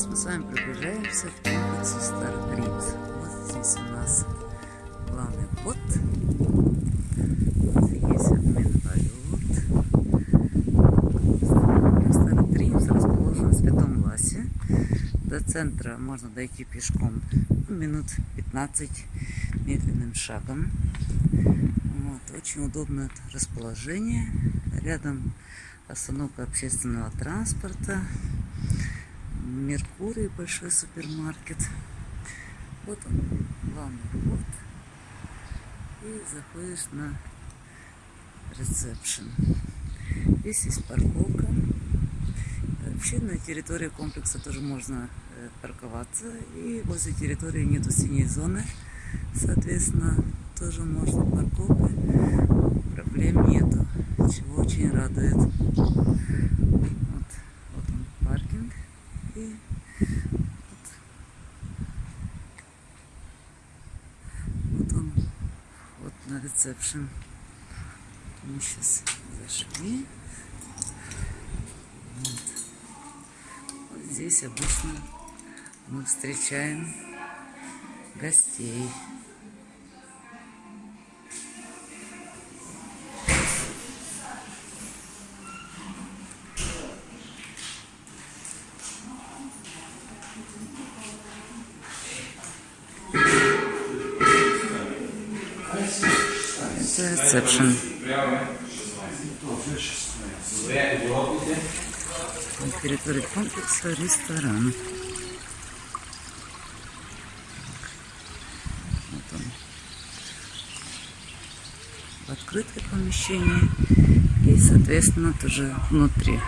Сейчас мы с вами приближаемся к комплексу Старый Принц. Вот здесь у нас главный вход. Вот есть обмен валют. Старый Принц расположен в Святом Ласе. До центра можно дойти пешком ну, минут 15 медленным шагом. Вот, очень удобное расположение. Рядом остановка общественного транспорта. Меркурий, большой супермаркет. Вот он, главный вход. И заходишь на ресепшн. Здесь есть парковка. Вообще на территории комплекса тоже можно э, парковаться. И возле территории нету синей зоны. Соответственно, тоже можно парковкой. Проблем нету. Чего очень радует. И вот, вот он, вот на ресепшн. Мы сейчас зашли. Вот. вот здесь обычно мы встречаем гостей. Ресепшн. На территории комплекса ресторан. Вот он. В открытое помещение и, соответственно, тоже внутри.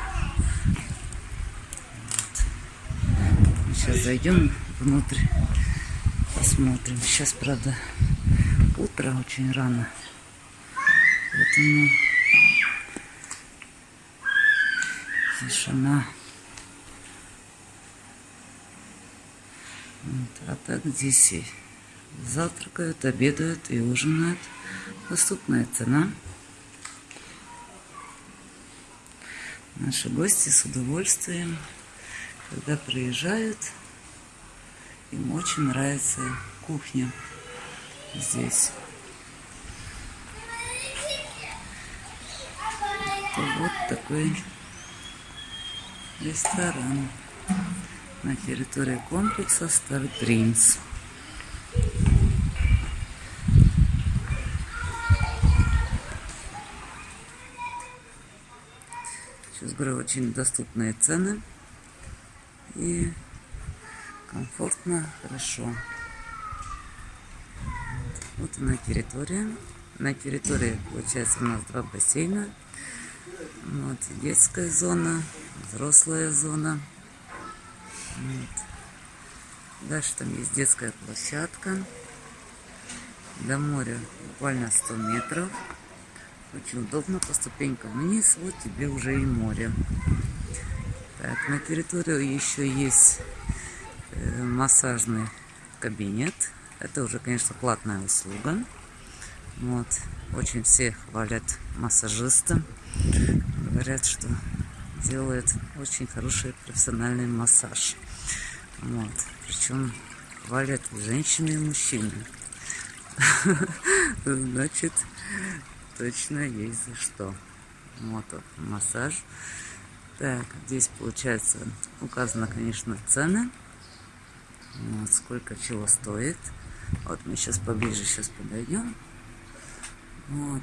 Вот. Сейчас зайдем внутрь, посмотрим. Сейчас, правда, утро очень рано. Поэтому тишина. Вот. А так здесь и завтракают, обедают и ужинают. Доступная цена. Наши гости с удовольствием, когда приезжают, им очень нравится кухня здесь. Вот такой ресторан на территории комплекса Star Dreams. Сейчас говорю, очень доступные цены и комфортно, хорошо. Вот она территория. На территории, получается, у нас два бассейна. Вот, детская зона, взрослая зона. Вот. Дальше там есть детская площадка. До моря буквально 100 метров. Очень удобно по ступенькам вниз. Вот тебе уже и море. Так, на территории еще есть э, массажный кабинет. Это уже, конечно, платная услуга. Вот. Очень все хвалят массажиста. Говорят, что делает очень хороший профессиональный массаж. Вот. Причем хвалят женщины, и мужчины. Значит, точно есть за что. Вот он, массаж. Так, здесь получается указано, конечно, цены. Вот, сколько чего стоит. Вот мы сейчас поближе сейчас подойдем. Вот.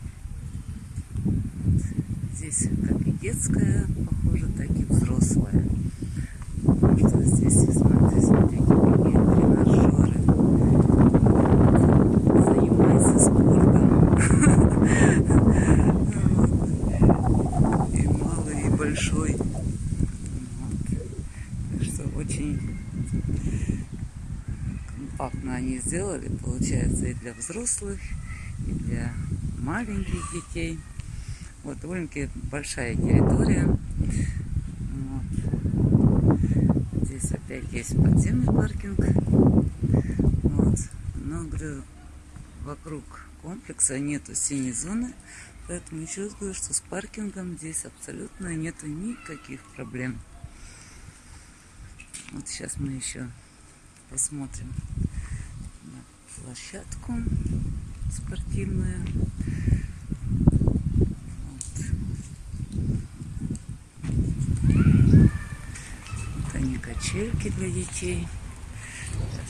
здесь как и детская, похоже, так и взрослая. Что здесь, смотрите, смотрите, тренажеры. Занимается спортом. И малый, и большой. Что очень компактно они сделали, получается, и для взрослых, и для маленьких детей. Вот довольно-таки большая территория. Вот. Здесь опять есть подземный паркинг. Вот. Но, говорю, вокруг комплекса нету синей зоны. Поэтому еще раз говорю, что с паркингом здесь абсолютно нету никаких проблем. Вот сейчас мы еще посмотрим на площадку спортивную. Вот. Они качельки для детей.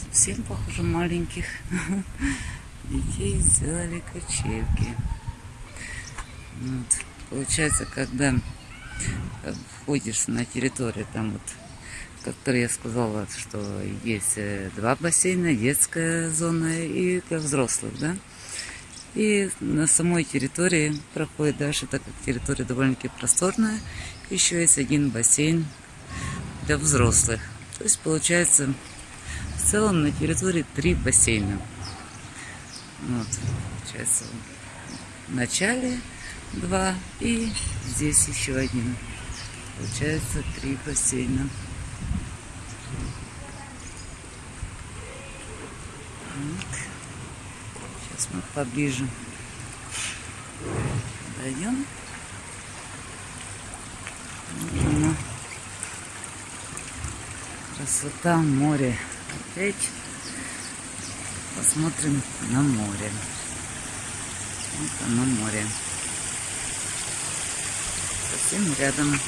Совсем похоже маленьких детей сделали качельки. Вот. Получается, когда входишь на территорию, там вот, как я сказала, что есть э, два бассейна, детская зона и для взрослых, да. И на самой территории проходит дальше, так как территория довольно-таки просторная, еще есть один бассейн для взрослых. То есть получается в целом на территории три бассейна. Вот, получается в начале два и здесь еще один. Получается три бассейна. Вот. Сейчас мы поближе дойдем. Вот оно. Красота море. Опять посмотрим на море. Вот оно море совсем рядом.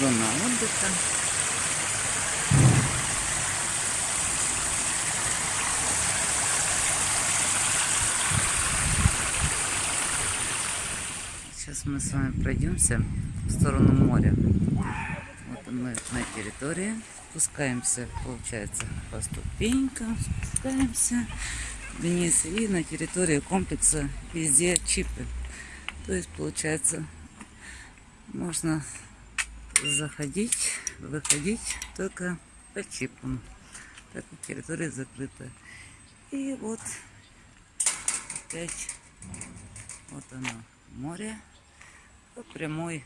Зона отдыха. Сейчас мы с вами пройдемся в сторону моря. На территории. Спускаемся, получается, по ступенькам. Спускаемся вниз. И на территории комплекса везде чипы. То есть, получается, можно заходить, выходить только по чипам, так как территория закрыта. И вот опять вот оно море по прямой,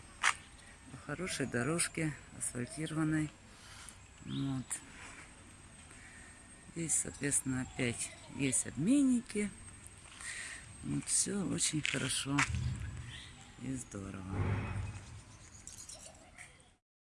хорошей дорожке асфальтированной. Вот. Здесь, соответственно, опять есть обменники. Вот все очень хорошо и здорово.